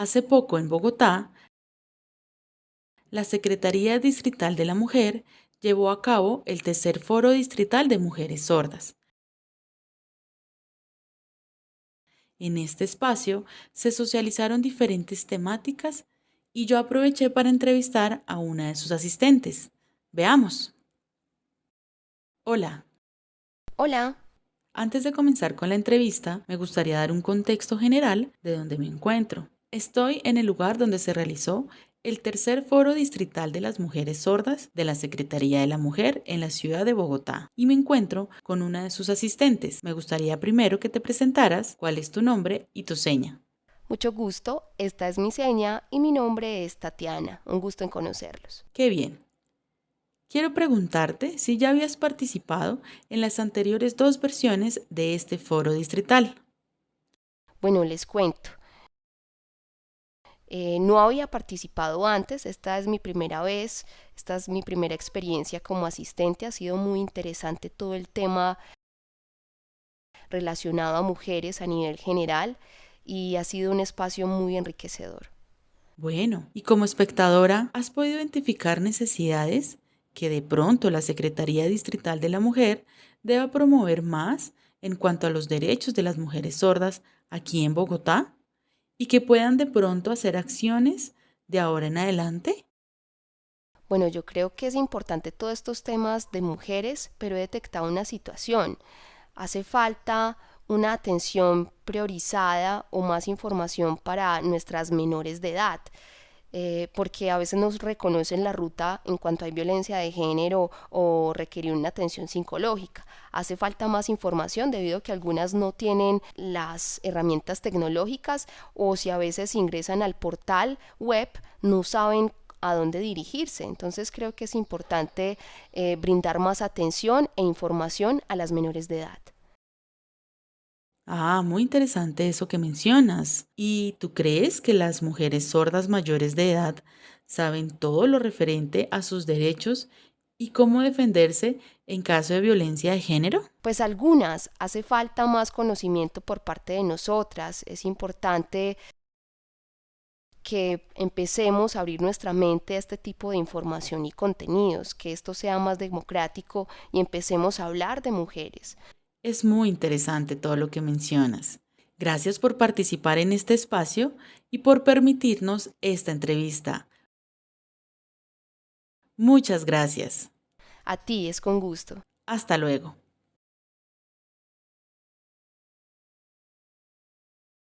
Hace poco en Bogotá, la Secretaría Distrital de la Mujer llevó a cabo el tercer Foro Distrital de Mujeres Sordas. En este espacio se socializaron diferentes temáticas y yo aproveché para entrevistar a una de sus asistentes. Veamos. Hola. Hola. Antes de comenzar con la entrevista, me gustaría dar un contexto general de donde me encuentro. Estoy en el lugar donde se realizó el tercer foro distrital de las mujeres sordas de la Secretaría de la Mujer en la ciudad de Bogotá y me encuentro con una de sus asistentes. Me gustaría primero que te presentaras cuál es tu nombre y tu seña. Mucho gusto, esta es mi seña y mi nombre es Tatiana. Un gusto en conocerlos. Qué bien. Quiero preguntarte si ya habías participado en las anteriores dos versiones de este foro distrital. Bueno, les cuento. Eh, no había participado antes, esta es mi primera vez, esta es mi primera experiencia como asistente, ha sido muy interesante todo el tema relacionado a mujeres a nivel general y ha sido un espacio muy enriquecedor. Bueno, y como espectadora, ¿has podido identificar necesidades que de pronto la Secretaría Distrital de la Mujer deba promover más en cuanto a los derechos de las mujeres sordas aquí en Bogotá? Y que puedan de pronto hacer acciones de ahora en adelante? Bueno, yo creo que es importante todos estos temas de mujeres, pero he detectado una situación. Hace falta una atención priorizada o más información para nuestras menores de edad. Eh, porque a veces nos reconocen la ruta en cuanto hay violencia de género o requerir una atención psicológica. Hace falta más información debido a que algunas no tienen las herramientas tecnológicas o si a veces ingresan al portal web no saben a dónde dirigirse. Entonces creo que es importante eh, brindar más atención e información a las menores de edad. Ah, muy interesante eso que mencionas. ¿Y tú crees que las mujeres sordas mayores de edad saben todo lo referente a sus derechos y cómo defenderse en caso de violencia de género? Pues algunas. Hace falta más conocimiento por parte de nosotras. Es importante que empecemos a abrir nuestra mente a este tipo de información y contenidos, que esto sea más democrático y empecemos a hablar de mujeres. Es muy interesante todo lo que mencionas. Gracias por participar en este espacio y por permitirnos esta entrevista. Muchas gracias. A ti es con gusto. Hasta luego.